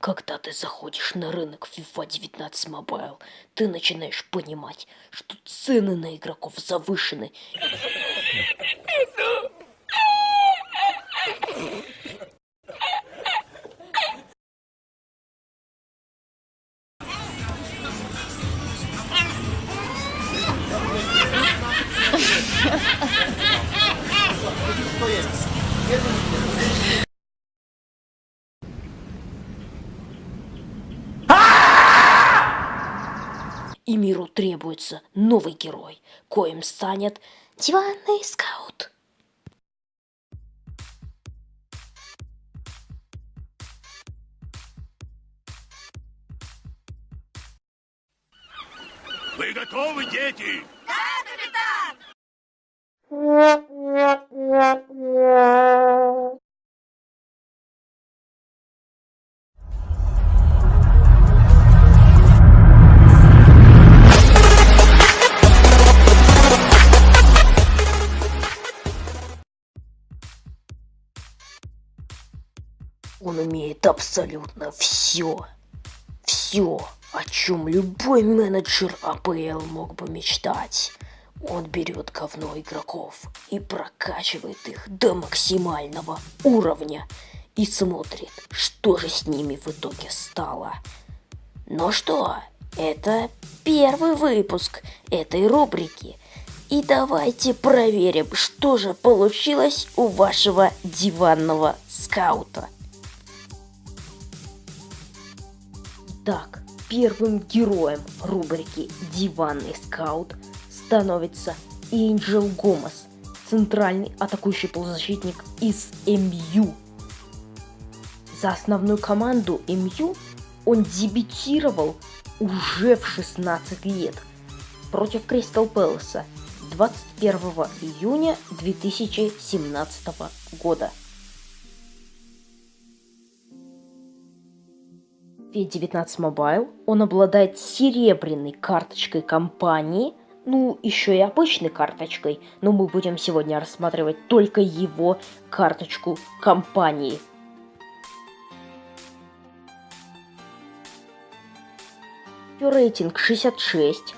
Когда ты заходишь на рынок FIFA 19 Mobile, ты начинаешь понимать, что цены на игроков завышены. И миру требуется новый герой, коим станет диванный скаут. Вы готовы, дети? Он умеет абсолютно все. Все, о чем любой менеджер АПЛ мог бы мечтать. Он берет говно игроков и прокачивает их до максимального уровня и смотрит, что же с ними в итоге стало. Ну что, это первый выпуск этой рубрики. И давайте проверим, что же получилось у вашего диванного скаута. Итак, первым героем рубрики «Диванный скаут» становится Энджел Гомес, центральный атакующий полузащитник из МЮ. За основную команду МЮ он дебютировал уже в 16 лет против Кристал Пэласа 21 июня 2017 года. V19 Mobile он обладает серебряной карточкой компании, ну, еще и обычной карточкой, но мы будем сегодня рассматривать только его карточку компании. Рейтинг 66.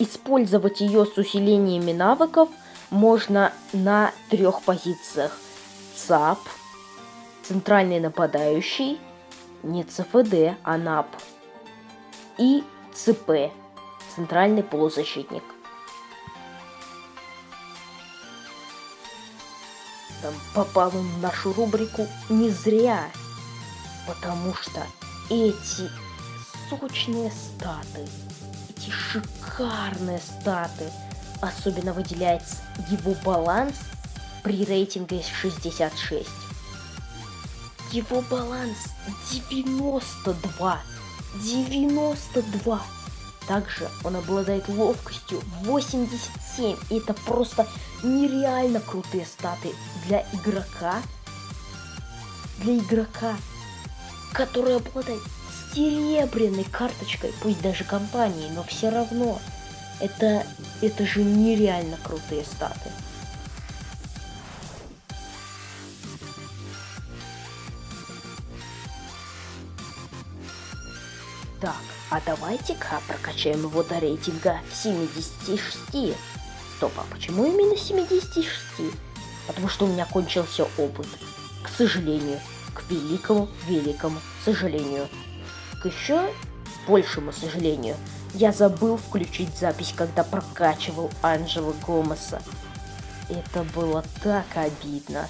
Использовать ее с усилениями навыков можно на трех позициях. ЦАП, центральный нападающий – не ЦФД, а НАП. И ЦП, центральный полузащитник. Там попал он в нашу рубрику не зря, потому что эти сочные статы, эти шикарные статы, особенно выделяется его баланс при рейтинге 66 его баланс 92. 92. Также он обладает ловкостью 87. И это просто нереально крутые статы для игрока. Для игрока, который обладает серебряной карточкой, пусть даже компании, но все равно. Это, это же нереально крутые статы. А давайте-ка прокачаем его до рейтинга 76. Стоп, а почему именно 76? Потому что у меня кончился опыт. К сожалению. К великому, великому сожалению. К еще большему сожалению. Я забыл включить запись, когда прокачивал Анджела Гомеса. Это было так обидно.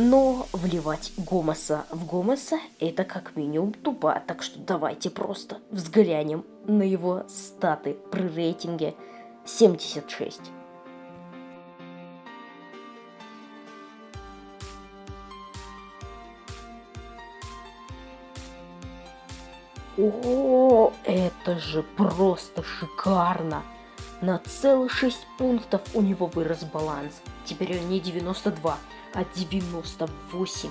Но вливать Гомоса в Гомоса это как минимум тупо, так что давайте просто взглянем на его статы при рейтинге 76. О, это же просто шикарно! На целых 6 пунктов у него вырос баланс. Теперь он не 92, а 98.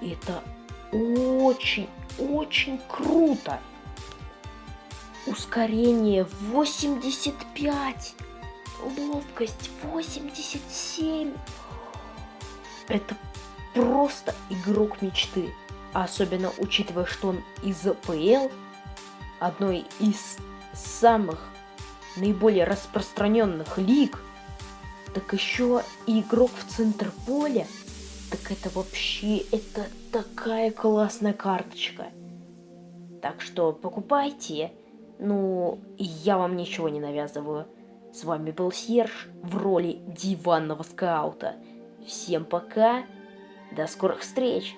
И это очень-очень круто. Ускорение 85. Ловкость 87. Это просто игрок мечты. особенно учитывая, что он из ПЛ, одной из самых наиболее распространенных лиг, так еще и игрок в центр поля, так это вообще, это такая классная карточка. Так что покупайте, ну, я вам ничего не навязываю. С вами был Серж в роли диванного скаута. Всем пока, до скорых встреч!